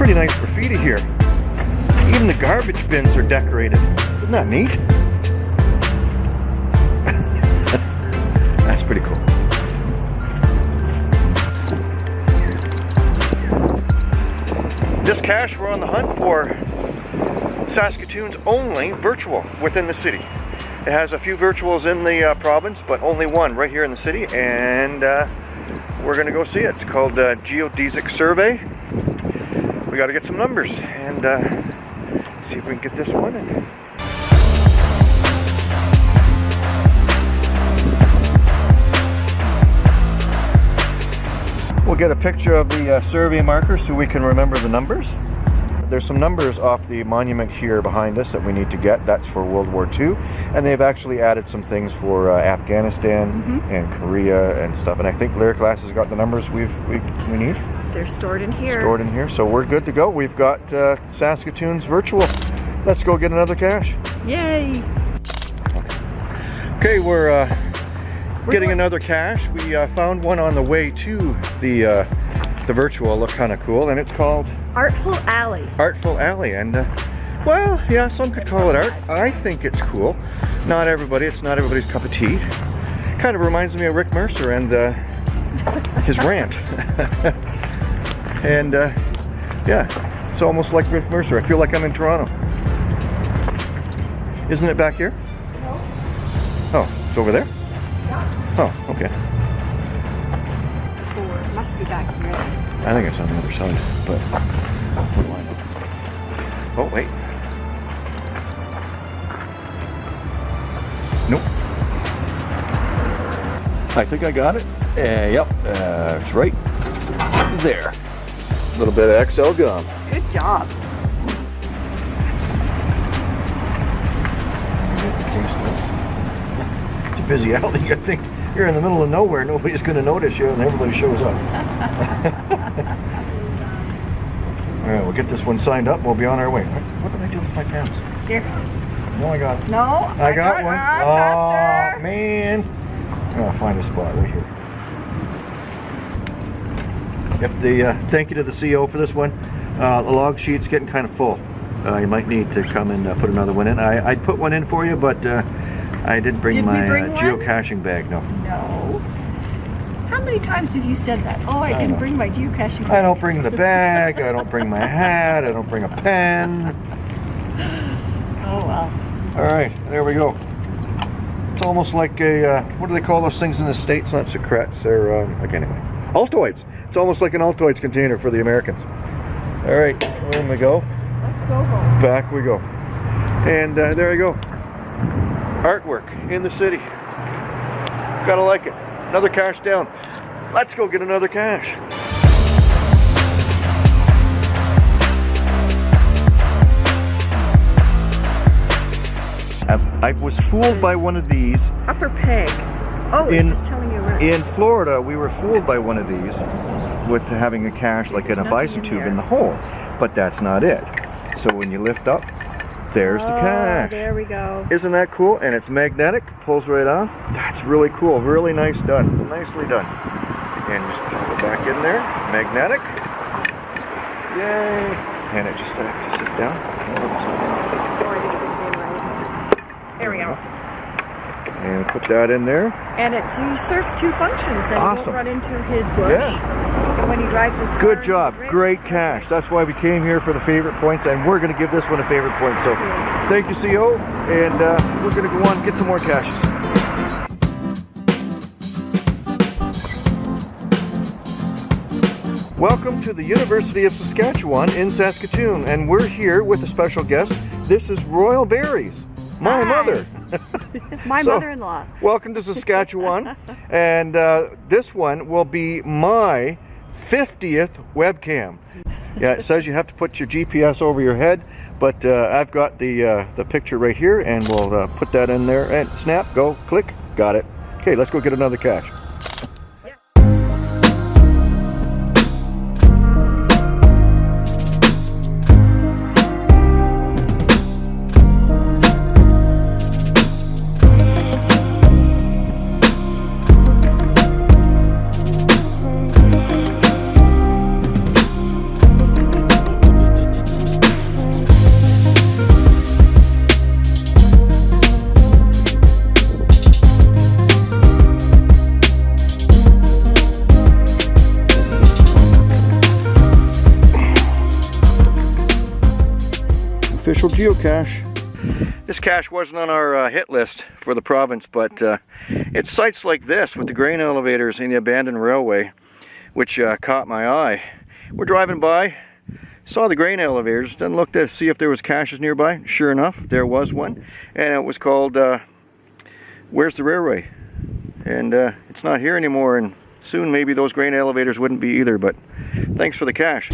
pretty nice graffiti here. Even the garbage bins are decorated. Isn't that neat? That's pretty cool. This cache we're on the hunt for Saskatoon's only virtual within the city. It has a few virtuals in the uh, province, but only one right here in the city, and uh, we're gonna go see it. It's called uh, Geodesic Survey. We gotta get some numbers and uh, see if we can get this one. In. We'll get a picture of the uh, survey marker so we can remember the numbers. There's some numbers off the monument here behind us that we need to get. That's for World War II. And they've actually added some things for uh, Afghanistan mm -hmm. and Korea and stuff. And I think Lyric Glass has got the numbers we've, we, we need. They're stored in here. Stored in here. So we're good to go. We've got uh, Saskatoon's virtual. Let's go get another cache. Yay! Okay, we're uh, getting another cache. We uh, found one on the way to the uh, the virtual. Look kind of cool, and it's called Artful Alley. Artful Alley, and uh, well, yeah, some could call it art. I think it's cool. Not everybody. It's not everybody's cup of tea. Kind of reminds me of Rick Mercer and uh, his rant. and uh, yeah, it's almost like Rick Mercer. I feel like I'm in Toronto. Isn't it back here? No. Oh, it's over there? Oh, okay. Be back here. I think it's on the other side, but Oh, wait. Nope. I think I got it. Uh, yep, uh, it's right there. A little bit of Excel gum. Good job. Busy alley, I think you're in the middle of nowhere, nobody's going to notice you, and everybody shows up. All right, we'll get this one signed up. We'll be on our way. What did I do with my pants? Here. No, I got. No, I, I got, got, one. Uh, oh man! I'll find a spot right here. If the uh, thank you to the CEO for this one. Uh, the log sheet's getting kind of full. Uh, you might need to come and uh, put another one in. I, I'd put one in for you, but uh, I didn't bring Did my bring uh, geocaching bag, no. No. How many times have you said that? Oh, I, I didn't know. bring my geocaching bag. I don't bring the bag, I don't bring my hat, I don't bring a pen. Oh, well. All right, there we go. It's almost like a, uh, what do they call those things in the States? Not secrets, they're, um, like anyway. Altoids. It's almost like an Altoids container for the Americans. All right, in we go. Let's go home. Back we go. And uh, there you go artwork in the city. Gotta like it. Another cache down. Let's go get another cache. I, I was fooled by one of these. Upper peg. Oh, it's in, just telling you right. In Florida, we were fooled by one of these with having a cache like in a bison tube in the hole. But that's not it. So when you lift up, there's oh, the cache. There we go. Isn't that cool? And it's magnetic, pulls right off. That's really cool. Really nice done. Nicely done. And just pop it back in there. Magnetic. Yay. And it just has to sit down. Oh, there we go. And put that in there. And it serves two functions. And awesome. you run into his bush. Yeah when he drives his car. Good job. Great cache. That's why we came here for the favorite points, and we're going to give this one a favorite point. So thank you, CO, and uh, we're going to go on and get some more caches. Welcome to the University of Saskatchewan in Saskatoon, and we're here with a special guest. This is Royal Berries, my Hi. mother. my so, mother-in-law. Welcome to Saskatchewan, and uh, this one will be my 50th webcam. Yeah, it says you have to put your GPS over your head, but uh, I've got the uh, the picture right here, and we'll uh, put that in there. And snap, go, click, got it. Okay, let's go get another cache. Official geocache. This cache wasn't on our uh, hit list for the province, but uh, it's sites like this with the grain elevators and the abandoned railway, which uh, caught my eye. We're driving by, saw the grain elevators, then looked to see if there was caches nearby. Sure enough, there was one, and it was called uh, Where's the Railway? And uh, it's not here anymore, and soon maybe those grain elevators wouldn't be either, but thanks for the cache.